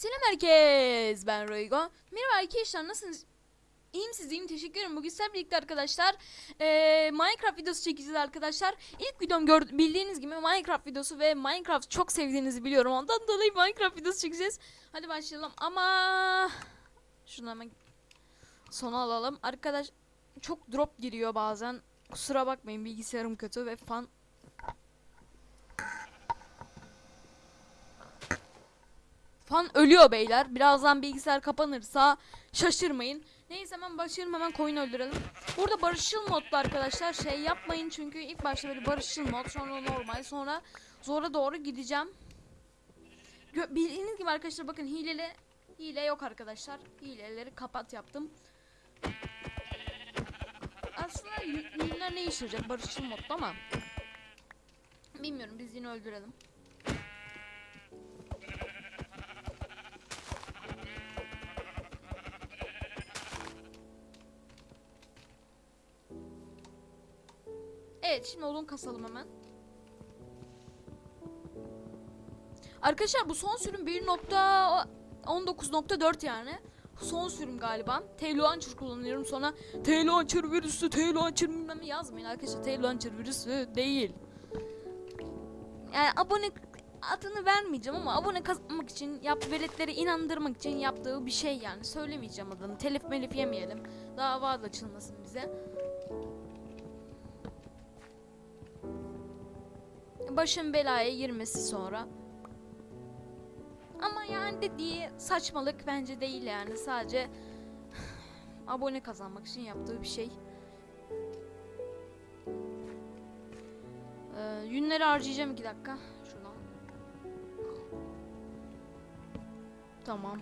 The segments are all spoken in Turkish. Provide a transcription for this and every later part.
Selam herkes. Ben Roygo. Merhaba arkadaşlar nasılsınız? İyiyim siz iyiyim teşekkür ederim. Bugün sizlerle birlikte arkadaşlar eee, Minecraft videosu çekeceğiz arkadaşlar. İlk videom gör bildiğiniz gibi Minecraft videosu ve Minecraft çok sevdiğinizi biliyorum. Ondan dolayı Minecraft videosu çekeceğiz. Hadi başlayalım ama şunu hemen sona alalım. Arkadaş çok drop giriyor bazen. Kusura bakmayın bilgisayarım kötü ve fan Fan ölüyor beyler. Birazdan bilgisayar kapanırsa şaşırmayın. Neyse hemen başlayalım hemen koyun öldürelim. Burada barışçıl modda arkadaşlar şey yapmayın çünkü ilk başta böyle barışçıl mod sonra normal sonra zora doğru gideceğim. Gö bildiğiniz gibi arkadaşlar bakın hileli hile yok arkadaşlar. Hileleri kapat yaptım. Aslında hileler ne işe yarayacak barışçıl modda ama bilmiyorum biz yine öldürelim. Evet şimdi odun kasalım hemen. Arkadaşlar bu son sürüm 1.19.4 yani. Son sürüm galiba. T-Launcher kullanıyorum sonra T-Launcher virüsü, T-Launcher bilmem ne yazmayın arkadaşlar. T-Launcher virüsü değil. Yani abone adını vermeyeceğim ama abone kazanmak için yap veletleri inandırmak için yaptığı bir şey yani. Söylemeyeceğim adını. Telif melif yemeyelim. Dava da açılmasın bize. Başın belaya girmesi sonra. Ama yani dediği saçmalık bence değil yani sadece abone kazanmak için yaptığı bir şey. Ee, yünleri harcayacağım iki dakika. Şuradan. Tamam.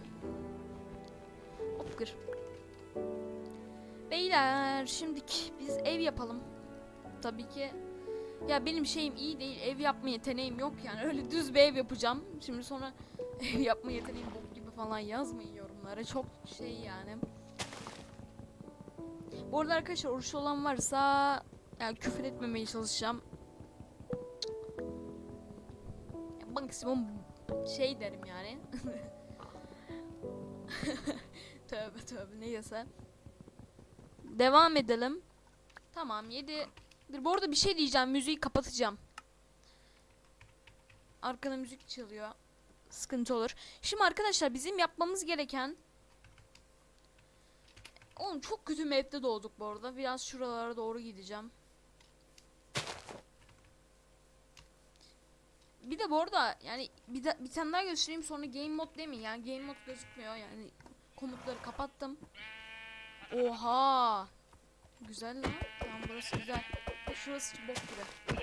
Hop. Beyler şimdilik biz ev yapalım. Tabii ki ya benim şeyim iyi değil. Ev yapma yeteneğim yok yani. Öyle düz bir ev yapacağım. Şimdi sonra ev yapma yeteneğim bok gibi falan yazmayın yorumlara. Çok şey yani. Bu arada arkadaşlar oruçlu olan varsa yani küfür etmemeye çalışacağım. Ya maksimum şey derim yani. tövbe tövbe neyse. Devam edelim. Tamam 7 Dur bu arada bir şey diyeceğim. Müziği kapatacağım. Arkada müzik çalıyor. Sıkıntı olur. Şimdi arkadaşlar bizim yapmamız gereken Oğlum çok kötü map'te doğduk bu arada. Biraz şuralara doğru gideceğim. Bir de bu arada yani bir, de, bir tane daha göstereyim sonra game mod demeyin yani game mod gözükmüyor yani komutları kapattım. Oha. Güzel lan. Tamam burası güzel. Şurası bok gibi.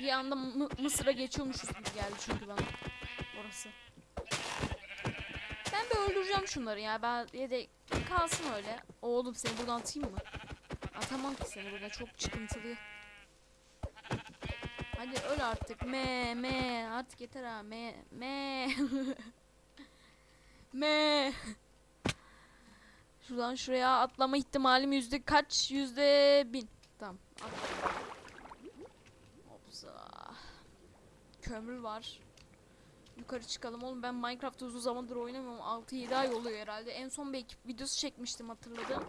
Bir anda mı Mısır'a geçiyormuşuz gibi geldi çünkü bana. Orası. Ben bir öldüreceğim şunları ya. Ben ya da kalsın öyle. Oğlum seni buradan atayım mı? Atamam ki seni burada çok çıkıntılı. Hadi öl artık. Me me artık yeter ha. Me me. me. Şuradan şuraya atlama ihtimalim yüzde kaç? Yüzde bin. Tamam. Hopsa. Kömür var. Yukarı çıkalım oğlum ben Minecraft uzun zamandır oynamıyorum 6-7 ay oluyor herhalde en son bir ekip videosu çekmiştim hatırladım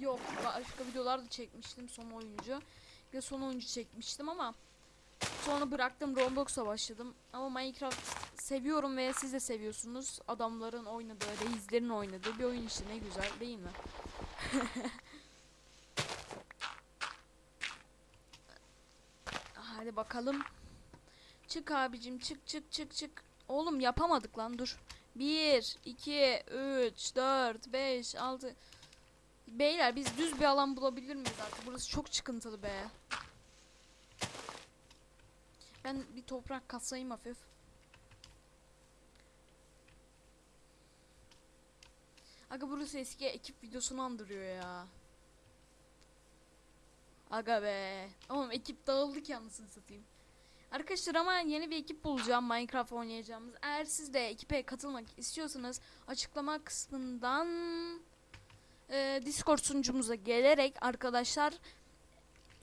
yok başka videolar da çekmiştim son oyuncu ve son oyuncu çekmiştim ama sonra bıraktım Roblox'a başladım ama Minecraft seviyorum ve siz de seviyorsunuz adamların oynadığı reislerin oynadığı bir oyun işte ne güzel değil mi hadi bakalım çık abicim çık çık çık çık Oğlum yapamadık lan dur. 1, 2, 3, 4, 5, 6. Beyler biz düz bir alan bulabilir miyiz artık? Burası çok çıkıntılı be. Ben bir toprak kasayım hafif. Aga burası eski ekip videosunu andırıyor ya. Aga be. Oğlum ekip dağıldı ki anasını satayım. Arkadaşlar ama yeni bir ekip bulacağım Minecraft oynayacağımız. Eğer siz de ekipe katılmak istiyorsanız açıklama kısmından e, Discord sunucumuza gelerek arkadaşlar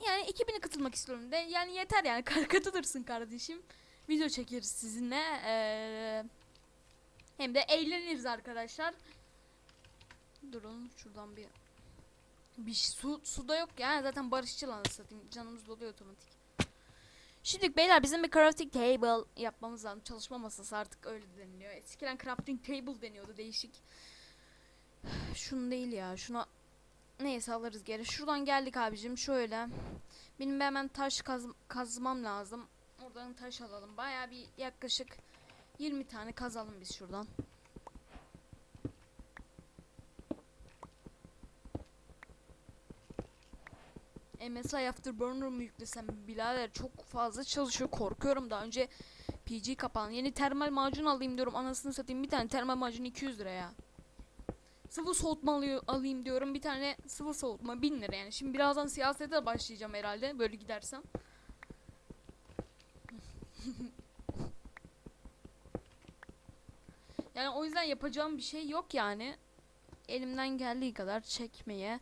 yani ekibine katılmak istiyorum de yani yeter yani katılırsın kardeşim. video çekeriz sizinle. Ee, hem de eğleniriz arkadaşlar. Durun şuradan bir bir su suda yok ya zaten barışçıl anasını satayım canımız doluyor otomatik. Şimdi beyler bizim bir crafting table yapmamız lazım. Çalışma masası artık öyle deniliyor. Eskiden crafting table deniyordu değişik. Şunu değil ya şuna neyse alırız geri. Şuradan geldik abicim şöyle. Benim hemen taş kaz kazmam lazım. Oradan taş alalım. Baya bir yaklaşık 20 tane kazalım biz şuradan. MSI Afterburner mu yüklesem birader çok fazla çalışıyor korkuyorum daha önce PG kapan yeni termal macun alayım diyorum anasını satayım bir tane termal macun 200 lira ya sıvı soğutma alayım diyorum bir tane sıvı soğutma 1000 lira yani şimdi birazdan siyasete de başlayacağım herhalde böyle gidersem yani o yüzden yapacağım bir şey yok yani elimden geldiği kadar çekmeye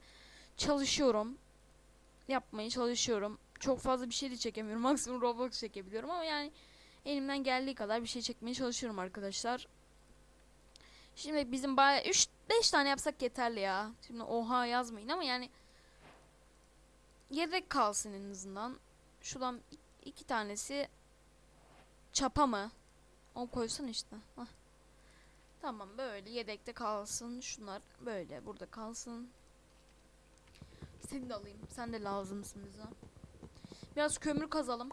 çalışıyorum yapmaya çalışıyorum. Çok fazla bir şey de çekemiyorum. Maksimum Roblox çekebiliyorum ama yani elimden geldiği kadar bir şey çekmeye çalışıyorum arkadaşlar. Şimdi bizim baya 3 5 tane yapsak yeterli ya. Şimdi oha yazmayın ama yani yedek kalsın en azından. Şuradan iki tanesi çapa mı? O koysun işte. Hah. Tamam böyle yedekte kalsın. Şunlar böyle burada kalsın. Seni de alayım. Sen de lazımsın bize. Biraz kömür kazalım.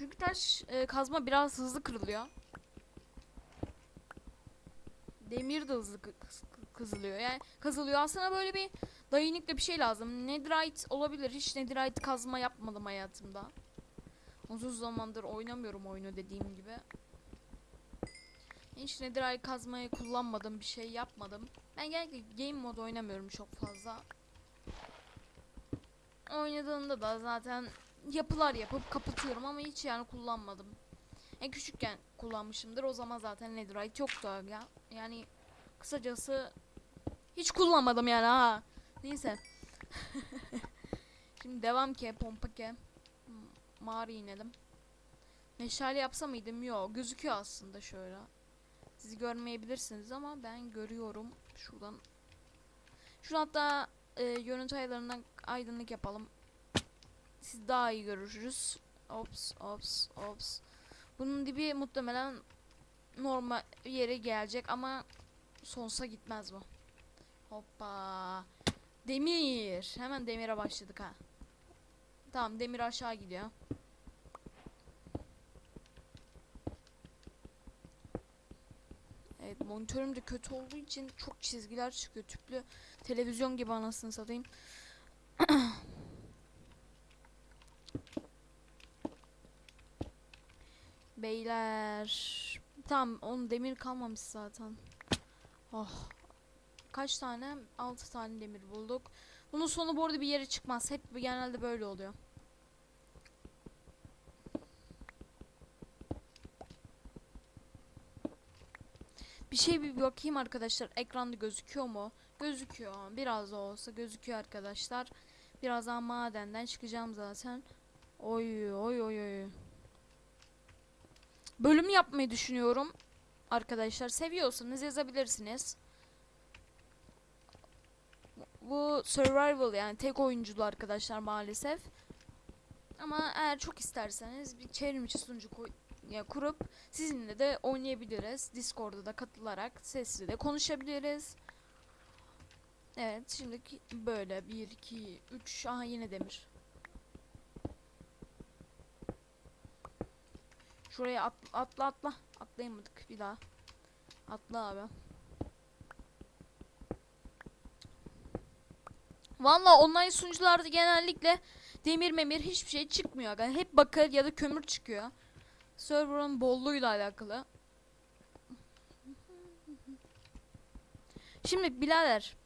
Çünkü taş e, kazma biraz hızlı kırılıyor. Demir de hızlı kızılıyor. Yani kazılıyor. Aslında böyle bir dayanıklı bir şey lazım. Netherite olabilir. Hiç netherite kazma yapmadım hayatımda. Uzun zamandır oynamıyorum oyunu dediğim gibi. Hiç netherite kazmayı kullanmadım, bir şey yapmadım. Ben genellikle game mod oynamıyorum çok fazla. Oynadığımda da zaten yapılar yapıp kapatıyorum ama hiç yani kullanmadım. En küçükken kullanmışımdır. O zaman zaten netherite yoktu ya. Yani kısacası hiç kullanmadım yani ha. Neyse. Şimdi devam ki pompa ki. M- Mağara inelim. Meşale yapsa mıydım? Yok. Gözüküyor aslında şöyle. Siz görmeyebilirsiniz ama ben görüyorum. Şuradan. Şuradan hatta e, görüntü ayarlarından aydınlık yapalım. Siz daha iyi görürsünüz. Ops, ops, ops. Bunun dibi muhtemelen normal yere gelecek ama sonsuza gitmez bu. Hoppa. Demir. Hemen demire başladık ha. Tamam demir aşağı gidiyor. Evet monitörüm de kötü olduğu için çok çizgiler çıkıyor. Tüplü televizyon gibi anasını satayım. Beyler. Tamam onun demir kalmamış zaten. Oh. Kaç tane? 6 tane demir bulduk. Bunun sonu bu arada bir yere çıkmaz. Hep genelde böyle oluyor. Bir şey bir bakayım arkadaşlar. Ekranda gözüküyor mu? Gözüküyor. Biraz da olsa gözüküyor arkadaşlar. Birazdan madenden çıkacağım zaten. Oy oy oy oy. Bölüm yapmayı düşünüyorum. Arkadaşlar seviyorsanız yazabilirsiniz. Bu survival yani tek oyunculu arkadaşlar maalesef. Ama eğer çok isterseniz bir çevrimiçi sunucu ya kurup sizinle de oynayabiliriz. Discord'da da katılarak sesli de konuşabiliriz. Evet şimdiki böyle 1 2 3 aha yine demir. Şuraya at, atla atla. Atlayamadık bir daha. Atla abi. Valla online sunucularda genellikle demir memir hiçbir şey çıkmıyor. Yani hep bakır ya da kömür çıkıyor. Server'ın bolluğuyla alakalı. Şimdi birader.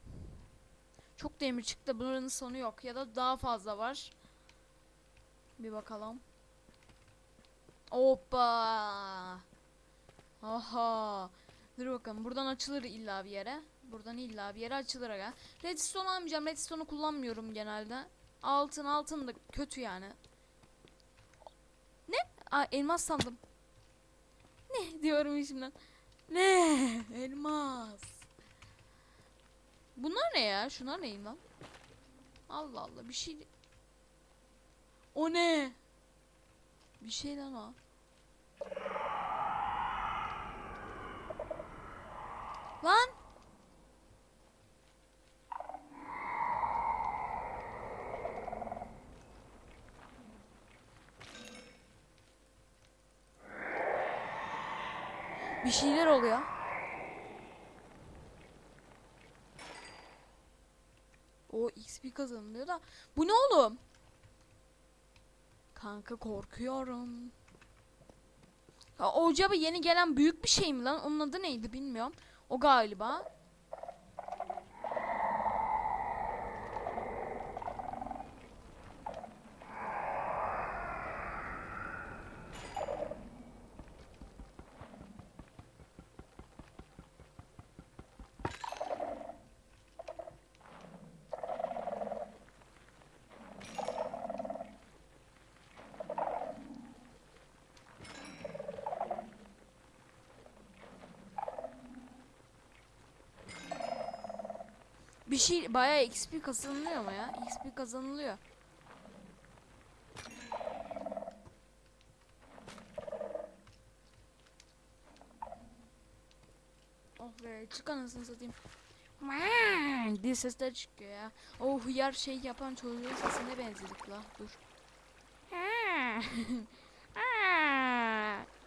Çok demir çıktı. Bunların sonu yok. Ya da daha fazla var. Bir bakalım. Hoppa. Aha. Dur bakalım. Buradan açılır illa bir yere. Buradan illa bir yere açılır aga. Redstone almayacağım. Redstone'u kullanmıyorum genelde. Altın altın da kötü yani. Ne? Aa, elmas sandım. Ne diyorum içimden. Ne? Elmas. Bunlar ne ya? Şunlar neyim lan? Allah Allah bir şey. O ne? Bir şey lan o. Lan. Bir şeyler oluyor. O XP kazanılıyor da. Bu ne oğlum? Kanka korkuyorum. Ya, o acaba yeni gelen büyük bir şey mi lan? Onun adı neydi bilmiyorum. O galiba. Bir şey bayağı XP kazanılıyor ama ya. XP kazanılıyor. Oh be çık anasını satayım. Maan diye sesler çıkıyor ya. O hıyar şey yapan çocuğun sesine benzedik la. Dur.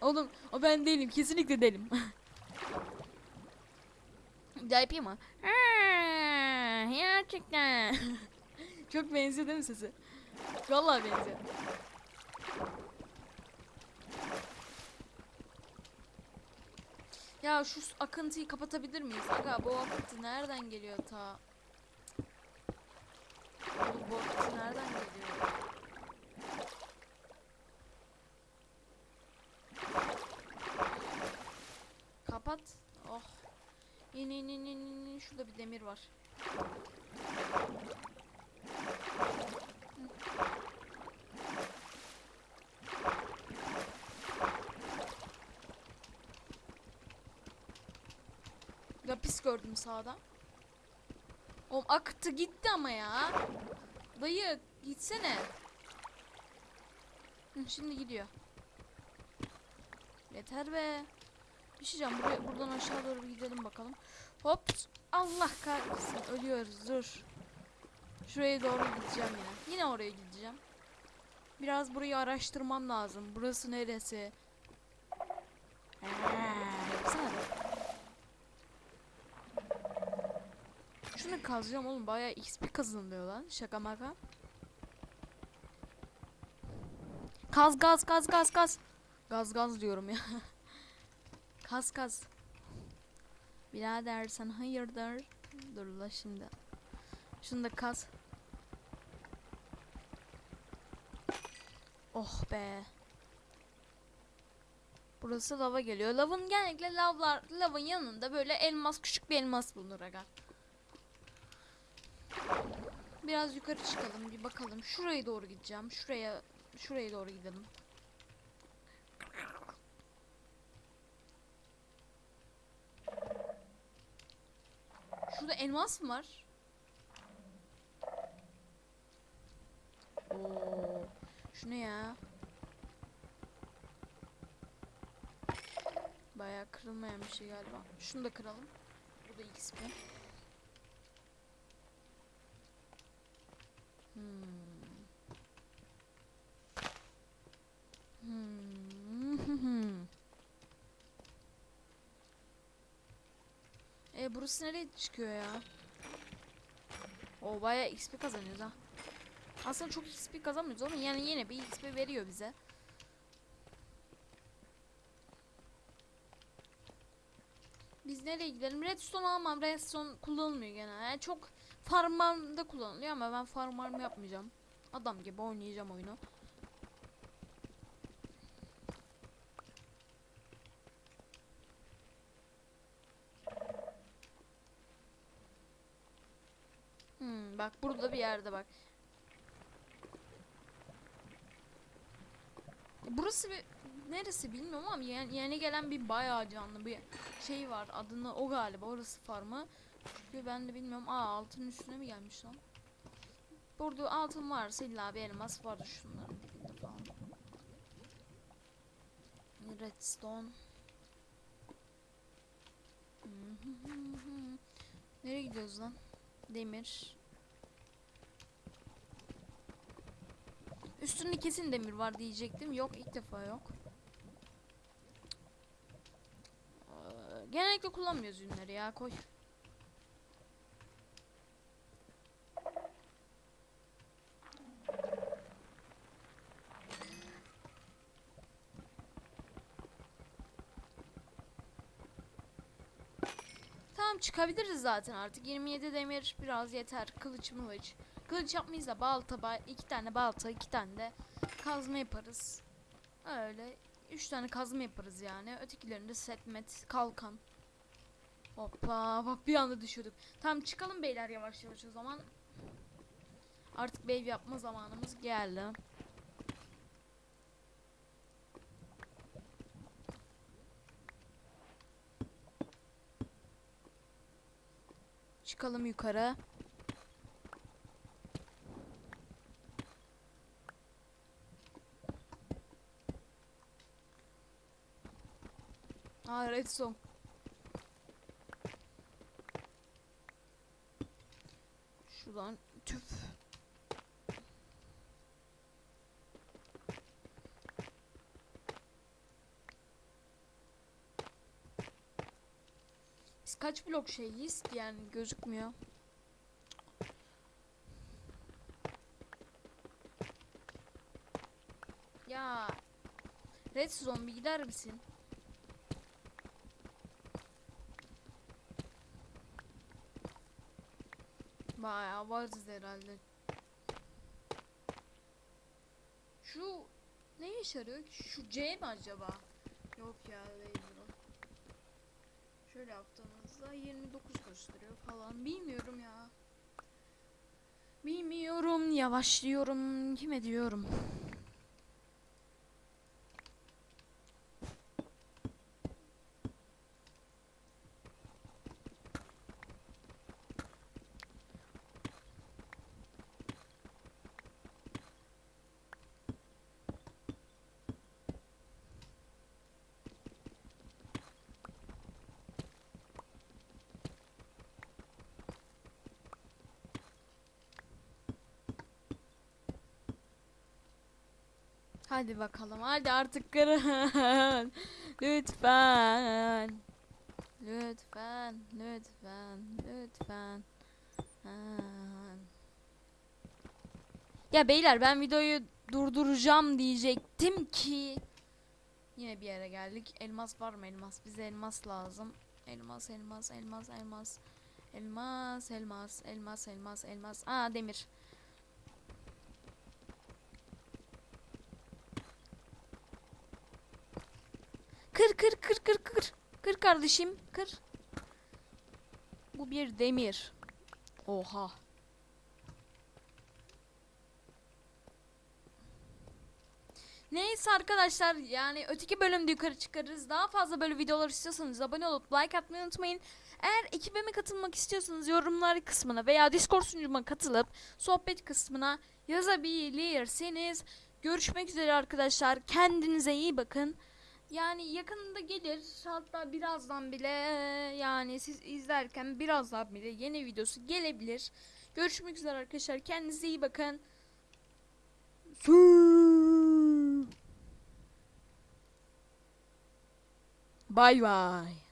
Oğlum o ben değilim. Kesinlikle değilim. Bir daha yapayım mı? Gerçekten. Çok benziyor değil mi sesi? Vallahi benziyor. Ya şu akıntıyı kapatabilir miyiz? Aga bu akıntı nereden geliyor ta? Oğlum bu akıntı nereden geliyor? Kapat. Oh. İn in in in, in. Şurada bir demir var. Lapis gördüm sağda. Oğlum aktı gitti ama ya. Dayı gitsene. Hı, şimdi gidiyor. Yeter be. Bir şey diyeceğim. Buraya, buradan aşağı doğru gidelim bakalım. Hop. Allah kahretsin. Ölüyoruz. Dur. Şuraya doğru gideceğim yine. Yine oraya gideceğim. Biraz burayı araştırmam lazım. Burası neresi? Be. Şunu kazacağım oğlum. Bayağı XP kazanılıyor lan. Şaka maka. Kaz gaz gaz gaz gaz. Gaz gaz diyorum ya. Kaz kaz. Birader sen hayırdır? Dur la şimdi. Şunu da kaz. Oh be. Burası lava geliyor. Lavın genellikle lavlar, lavın yanında böyle elmas küçük bir elmas bulunur aga. Biraz yukarı çıkalım bir bakalım. Şuraya doğru gideceğim. Şuraya şuraya doğru gidelim. Şurada elmas mı var? Oo. Şu ne ya? Bayağı kırılmayan bir şey galiba. Şunu da kıralım. Bu da XP. Hmm. Hmm. E burası nereye çıkıyor ya? O bayağı XP kazanıyoruz ha. Aslında çok XP kazanmıyoruz ama yani yine bir XP veriyor bize. Biz nereye gidelim? Redstone almam. Redstone kullanılmıyor gene. Yani çok farmlarda kullanılıyor ama ben farm yapmayacağım. Adam gibi oynayacağım oyunu. Bak burada bir yerde bak. Burası bir neresi bilmiyorum ama yani yeni gelen bir bayağı canlı bir şey var. Adını o galiba orası farmı. Çünkü ben de bilmiyorum. Aa altın üstüne mi gelmiş lan? Burada altın varsa illa bir elmas vardı şunların dibinde falan. Redstone. Nereye gidiyoruz lan? Demir. Üstünde kesin demir var diyecektim. Yok ilk defa yok. Ee, Genellikle kullanmıyoruz ürünleri ya koy. Tamam çıkabiliriz zaten artık. 27 demir biraz yeter. Kılıç mılıç. Kılıç yapmayız da balta, ba- iki tane balta, iki tane de kazma yaparız. Öyle. Üç tane kazma yaparız yani. Ötekilerinde setmet, kalkan. Hoppa bak bir anda düşürdük. Tamam çıkalım beyler yavaş yavaş o zaman. Artık baby yapma zamanımız geldi. Çıkalım yukarı. Aa redstone. Şuradan tüp. Biz kaç blok şeyiz yani gözükmüyor. Ya Redstone bir gider misin? Bayağı varız herhalde. Şu ne işe yarıyor ki? Şu C mi acaba? Yok ya değil bu. Şöyle yaptığımızda 29 gösteriyor falan. Bilmiyorum ya. Bilmiyorum. Yavaşlıyorum. Kime diyorum? Hadi bakalım. Hadi artık kırın. lütfen. Lütfen. Lütfen. Lütfen. Ya beyler ben videoyu durduracağım diyecektim ki yine bir yere geldik. Elmas var mı elmas? Bize elmas lazım. Elmas, elmas, elmas, elmas. Elmas, elmas, elmas, elmas, elmas. Aa demir. Kır kır kır kır kır. Kır kardeşim kır. Bu bir demir. Oha. Neyse arkadaşlar yani öteki bölümde yukarı çıkarız. Daha fazla böyle videolar istiyorsanız abone olup like atmayı unutmayın. Eğer ekibime katılmak istiyorsanız yorumlar kısmına veya Discord sunucuma katılıp sohbet kısmına yazabilirsiniz. Görüşmek üzere arkadaşlar. Kendinize iyi bakın. Yani yakında gelir hatta birazdan bile yani siz izlerken birazdan bile yeni videosu gelebilir. Görüşmek üzere arkadaşlar kendinize iyi bakın. Bye bye.